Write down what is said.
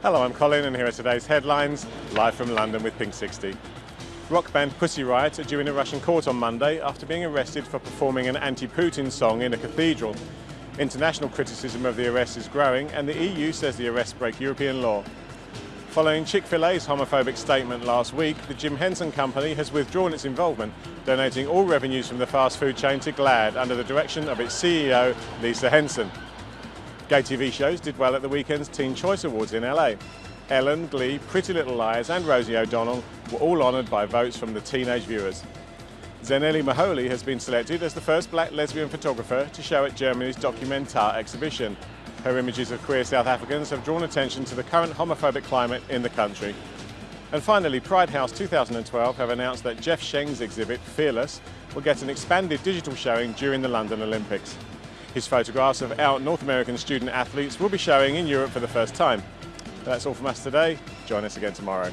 Hello, I'm Colin and here are today's headlines, live from London with Pink 60. Rock band Pussy Riot are due in a Russian court on Monday after being arrested for performing an anti-Putin song in a cathedral. International criticism of the arrest is growing and the EU says the arrests break European law. Following Chick-fil-A's homophobic statement last week, the Jim Henson Company has withdrawn its involvement, donating all revenues from the fast food chain to GLAAD under the direction of its CEO, Lisa Henson. Gay TV shows did well at the weekend's Teen Choice Awards in LA. Ellen, Glee, Pretty Little Liars and Rosie O'Donnell were all honoured by votes from the teenage viewers. Zanele Muholi has been selected as the first black lesbian photographer to show at Germany's Documenta exhibition. Her images of queer South Africans have drawn attention to the current homophobic climate in the country. And finally, Pride House 2012 have announced that Jeff Sheng's exhibit, Fearless, will get an expanded digital showing during the London Olympics. His photographs of our North American student athletes will be showing in Europe for the first time. That's all from us today. Join us again tomorrow.